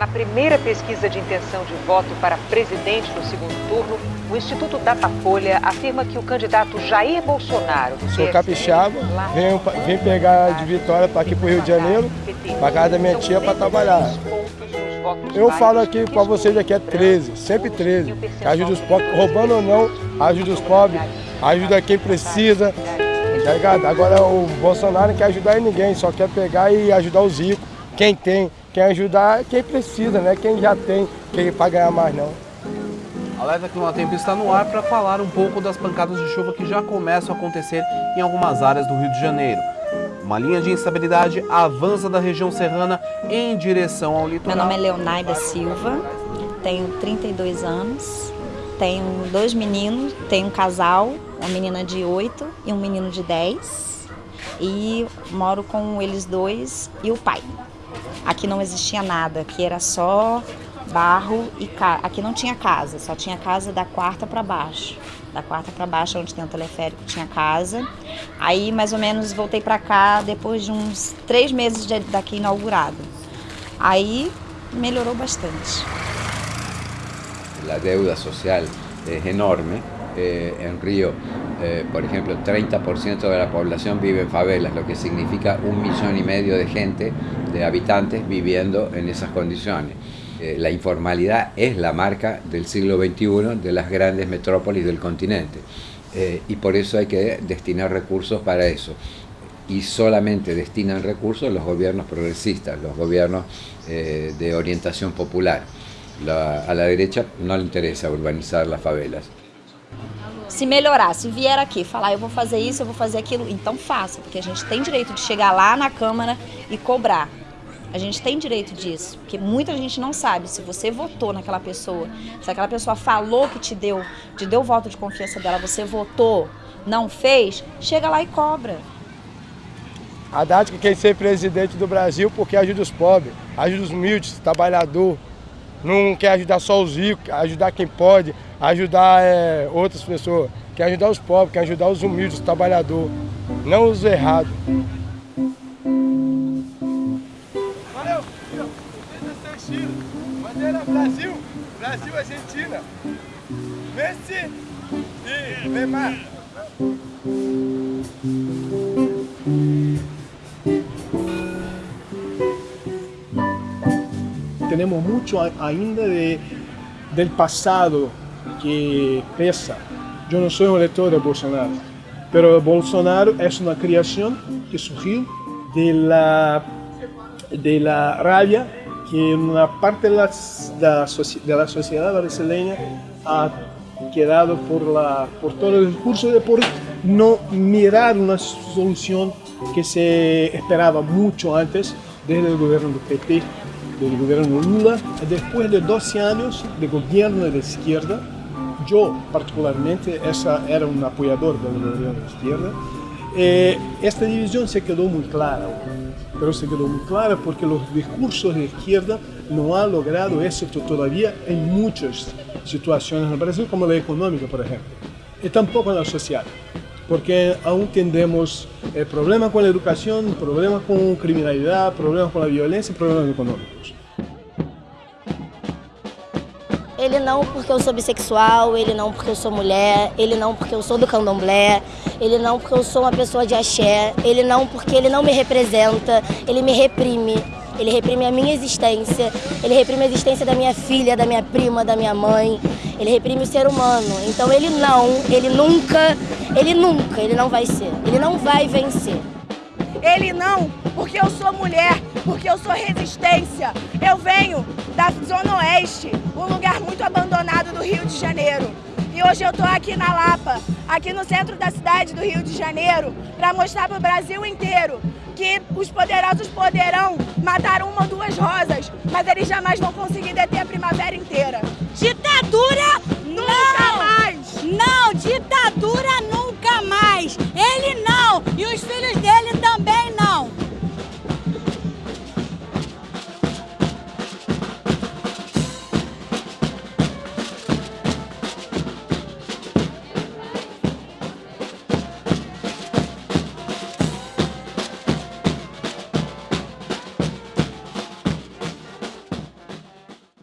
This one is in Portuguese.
Na primeira pesquisa de intenção de voto para presidente no segundo turno, o Instituto Datafolha afirma que o candidato Jair Bolsonaro... Sou capixaba, venho, pegar de Vitória para aqui para o Rio de Janeiro, para casa da minha tia para trabalhar. Eu falo aqui para vocês aqui é 13, sempre 13. Que ajuda os pobres, roubando ou não, ajuda os pobres, ajuda quem precisa. Tá ligado? Agora o Bolsonaro não quer ajudar ninguém, só quer pegar e ajudar os ricos. Quem tem, quem ajudar quem precisa, né? Quem já tem, quem para ganhar mais não. Alerta Climatempo está no ar para falar um pouco das pancadas de chuva que já começam a acontecer em algumas áreas do Rio de Janeiro. Uma linha de instabilidade avança da região serrana em direção ao litoral. Meu nome é Leonaida Silva, tenho 32 anos, tenho dois meninos, tenho um casal, uma menina de 8 e um menino de 10 e moro com eles dois e o pai. Aqui não existia nada, aqui era só barro e casa. Aqui não tinha casa, só tinha casa da quarta para baixo. Da quarta para baixo, onde tem o teleférico, tinha casa. Aí, mais ou menos, voltei para cá depois de uns três meses de, daqui inaugurado. Aí, melhorou bastante. A deuda social é enorme. Eh, en Río, eh, por ejemplo, 30% de la población vive en favelas, lo que significa un millón y medio de gente, de habitantes, viviendo en esas condiciones. Eh, la informalidad es la marca del siglo XXI de las grandes metrópolis del continente y por eso hay que destinar recursos para eso. Y solamente destinan recursos los gobiernos progresistas, los gobiernos de orientación popular. a la derecha no le interesa urbanizar las favelas. Se melhorar, se vier aqui falar eu vou fazer isso, eu vou fazer aquilo, então faça, porque a gente tem direito de chegar lá na Câmara e cobrar. A gente tem direito disso, porque muita gente não sabe se você votou naquela pessoa, se aquela pessoa falou que te deu, te deu voto de confiança dela, você votou, não fez, chega lá e cobra. Haddad que quer ser presidente do Brasil porque ajuda os pobres, ajuda os humildes, trabalhador, não quer ajudar só os ricos, ajudar quem pode, ajudar é, outras pessoas, quer ajudar os pobres, quer ajudar os humildes, os trabalhadores, não os errados. Valeu, filho. Bandeira Brasil, Brasil, Argentina. Messi e Neymar. Tenemos mucho ainda de, del pasado que pesa. Yo no soy un elector de Bolsonaro, pero Bolsonaro es una creación que surgió de la, de la rabia que una parte de la, de la, sociedad brasileña ha quedado por, la, por todo el discurso de por no mirar una solución que se esperaba mucho antes desde el gobierno del PP, del gobierno Lula, después de 12 años de gobierno de izquierda, yo particularmente esa era un apoyador de la gobierno de izquierda, eh, esta división se quedó muy clara, pero se quedó muy clara porque los discursos de izquierda no han logrado éxito todavía en muchas situaciones en Brasil, como la económica, por ejemplo, y tampoco en la social, porque aún tendemos eh, problemas con la educación, problemas con criminalidad, problemas con la violencia, problemas económicos. Ele não porque eu sou bissexual, ele não porque eu sou mulher, ele não porque eu sou do candomblé, ele não porque eu sou uma pessoa de axé, ele não porque ele não me representa, ele me reprime. Ele reprime a minha existência, ele reprime a existência da minha filha, da minha prima, da minha mãe, ele reprime o ser humano. Então ele não, ele nunca, ele nunca, ele não vai ser, ele não vai vencer. Ele não, porque eu sou mulher, porque eu sou resistência. Eu venho da Zona Oeste, um lugar muito abandonado do Rio de Janeiro. E hoje eu estou aqui na Lapa, aqui no centro da cidade do Rio de Janeiro, para mostrar para o Brasil inteiro que os poderosos poderão matar uma ou duas rosas, mas eles jamais vão conseguir deter a primavera inteira.